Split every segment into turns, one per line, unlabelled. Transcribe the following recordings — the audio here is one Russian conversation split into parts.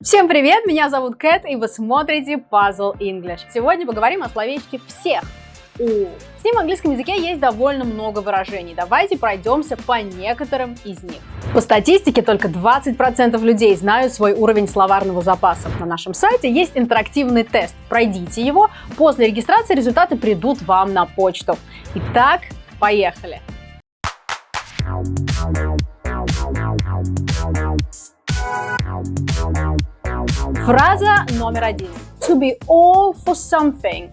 Всем привет, меня зовут Кэт, и вы смотрите Puzzle English. Сегодня поговорим о словечке «всех». У. С ним в английском языке есть довольно много выражений. Давайте пройдемся по некоторым из них. По статистике, только 20% людей знают свой уровень словарного запаса. На нашем сайте есть интерактивный тест. Пройдите его. После регистрации результаты придут вам на почту. Итак, поехали! Фраза номер один. To be all for something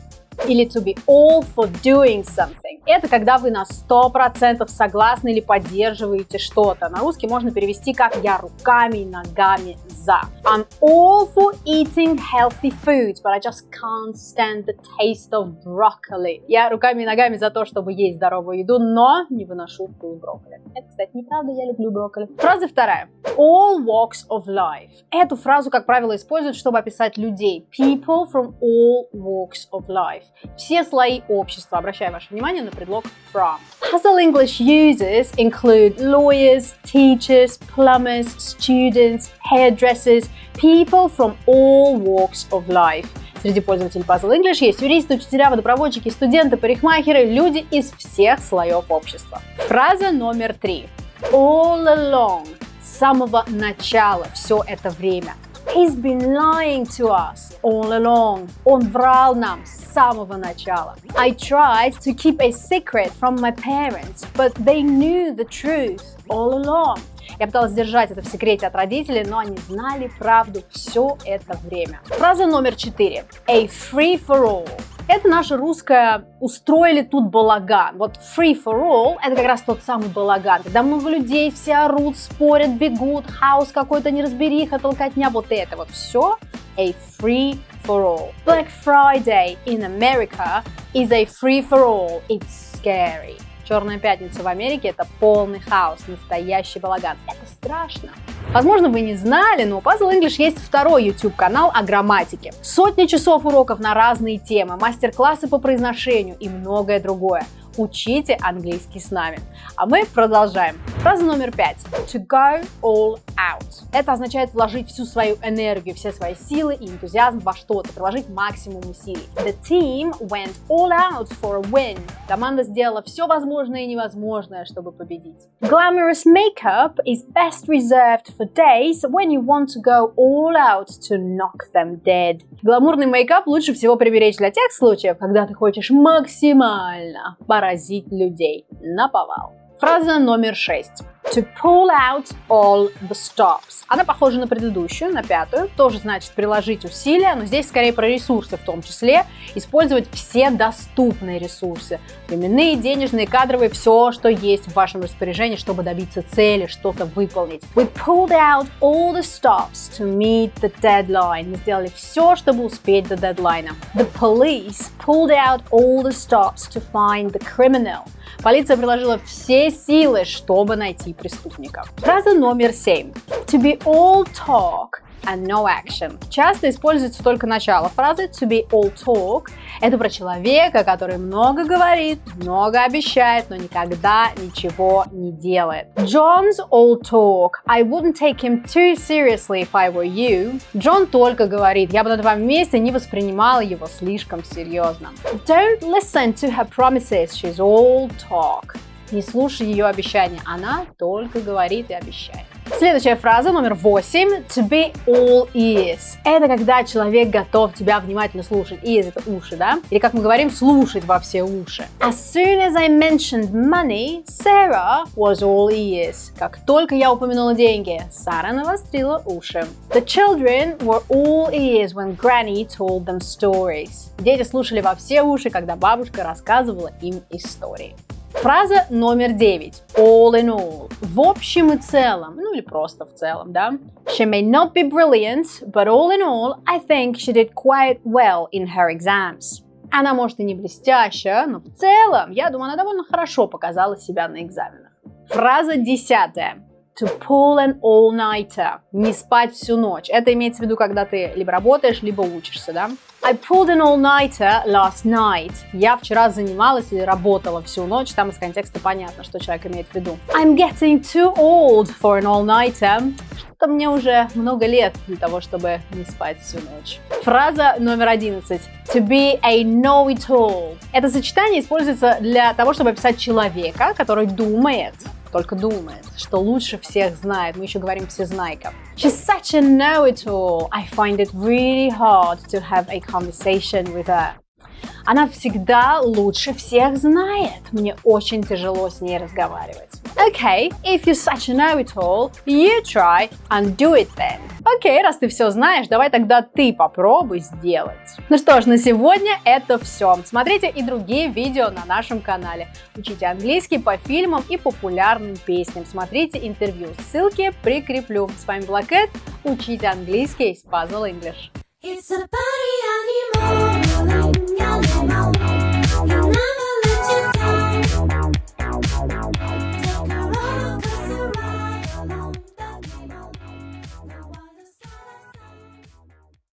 или to be all for doing something. Это когда вы на 100% согласны или поддерживаете что-то. На русский можно перевести как «я руками и ногами за». I'm all for eating healthy foods, but I just can't stand the taste of broccoli. Я руками и ногами за то, чтобы есть здоровую еду, но не выношу вкус брокколи. Это, кстати, неправда, я люблю брокколи. Фраза вторая. All walks of life. Эту фразу, как правило, используют, чтобы описать людей. People from all walks of life. Все слои общества. Обращаю ваше внимание на предлог from. Puzzle English users include lawyers, teachers, plumbers, students, hairdressers, people from all walks of life. Среди пользователей Puzzle English есть юристы, учителя, водопроводчики, студенты, парикмахеры, люди из всех слоев общества. Фраза номер три. All along. С самого начала, все это время. He's been lying to us all along. Он врал нам с самого начала. I tried to keep a secret from my parents, but they knew the truth all along. Я пыталась держать это в секрете от родителей, но они знали правду все это время. Фраза номер четыре. A free for all. Это наше русское «устроили тут балаган». Вот free for all – это как раз тот самый балаган, когда много людей, все орут, спорят, бегут, хаос какой-то, неразбериха, толкотня, вот это вот все a free for all. Black Friday in America is a free for all. It's scary. Черная пятница в Америке – это полный хаос, настоящий балаган. Это страшно. Возможно, вы не знали, но у Puzzle English есть второй YouTube-канал о грамматике. Сотни часов уроков на разные темы, мастер-классы по произношению и многое другое. Учите английский с нами. А мы продолжаем. Фраза номер пять. To go all out. Это означает вложить всю свою энергию, все свои силы и энтузиазм во что-то, приложить максимум усилий. The team went all out for a win. Команда сделала все возможное и невозможное, чтобы победить. Glamorous makeup is best reserved for days when you want to go all out to knock them dead. Гламурный мейкап лучше всего приберечь для тех случаев, когда ты хочешь максимально поразить людей на повал. Фраза номер шесть. To pull out all the stops. Она похожа на предыдущую, на пятую. Тоже значит приложить усилия, но здесь скорее про ресурсы в том числе. Использовать все доступные ресурсы. Временные, денежные, кадровые, все, что есть в вашем распоряжении, чтобы добиться цели, что-то выполнить. We pulled out all the stops to meet the deadline. Мы сделали все, чтобы успеть до дедлайна. The police pulled out all the stops to find the criminal. Полиция приложила все силы, чтобы найти преступника. Фраза номер семь. To be all talk and no action. Часто используется только начало фразы to be all talk. Это про человека, который много говорит, много обещает, но никогда ничего не делает. John's all talk. I wouldn't take him too seriously if I were you. Джон только говорит, я бы на твоем месте не воспринимала его слишком серьезно. Don't listen to her promises, she's all talk. Не слушай ее обещания, она только говорит и обещает. Следующая фраза, номер восемь. To be all ears. Это когда человек готов тебя внимательно слушать. Ears — это уши, да? Или, как мы говорим, слушать во все уши. As soon as I mentioned money, Sarah was all ears. Как только я упомянула деньги, Сара навострила уши. The children were all ears when Granny told them stories. Дети слушали во все уши, когда бабушка рассказывала им истории. Фраза номер девять. All in all. В общем и целом, ну или просто в целом, да? She may not be brilliant, but all in all, I think she did quite well in her exams. Она может и не блестящая, но в целом, я думаю, она довольно хорошо показала себя на экзаменах. Фраза десятая to pull an all-nighter. Не спать всю ночь. Это имеется в виду, когда ты либо работаешь, либо учишься, да? I pulled an all-nighter last night. Я вчера занималась или работала всю ночь. Там из контекста понятно, что человек имеет в виду. I'm getting too old for an all-nighter. Это мне уже много лет для того, чтобы не спать всю ночь. Фраза номер одиннадцать. To be a know-it-all. Это сочетание используется для того, чтобы описать человека, который думает, только думает, что лучше всех знает. Мы еще говорим всезнайка. She's such a know-it-all. I find it really hard to have a conversation with her. Она всегда лучше всех знает. Мне очень тяжело с ней разговаривать. Okay, if you're such a know-it-all, you try and do it then. Окей, okay, раз ты все знаешь, давай тогда ты попробуй сделать. Ну что ж, на сегодня это все. Смотрите и другие видео на нашем канале. Учите английский по фильмам и популярным песням. Смотрите интервью. Ссылки прикреплю. С вами была Кэт. Учите английский с Puzzle English. It's a party.